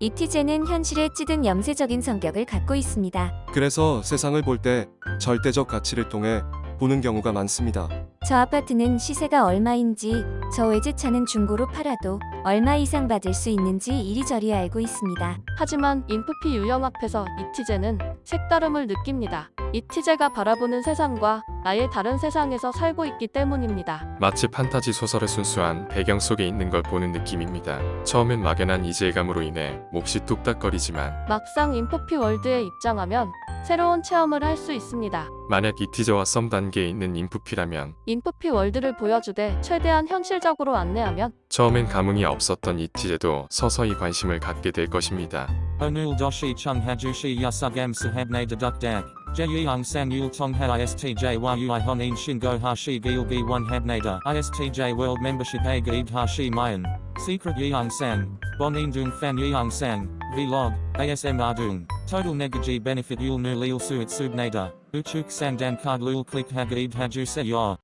이티제는 현실에 찌든 염세적인 성격을 갖고 있습니다. 그래서 세상을 볼 때 절대적 가치를 통해 보는 경우가 많습니다. 저 아파트는 시세가 얼마인지, 저 외제차는 중고로 팔아도 얼마 이상 받을 수 있는지 이리저리 알고 있습니다. 하지만 인프피 유형 앞에서 이티제는 색다름을 느낍니다. 이 티제가 바라보는 세상과 아예 다른 세상에서 살고 있기 때문입니다. 마치 판타지 소설의 순수한 배경 속에 있는 걸 보는 느낌입니다. 처음엔 막연한 이질감으로 인해 몹시 뚝딱거리지만 막상 인프피 월드에 입장하면 새로운 체험을 할 수 있습니다. 만약 이 티저와 썸 단계에 있는 인프피라면 인프피 월드를 보여주되 최대한 현실적으로 안내하면 처음엔 감흥이 없었던 이 티제도 서서히 관심을 갖게 될 것입니다. Yasugam sahabne deduk dak. Jeyang sang yul tongha istj yui honin shingo hashi gilgi one habnada. Istj world membership a hashi mayan. Secret yang sang. Bonin dung fan yang sang. Vlog. ASM ardung. Total negaji benefit yul nu lil suit subnada. Uchuk sang dan card lul click hagaid haju se yor.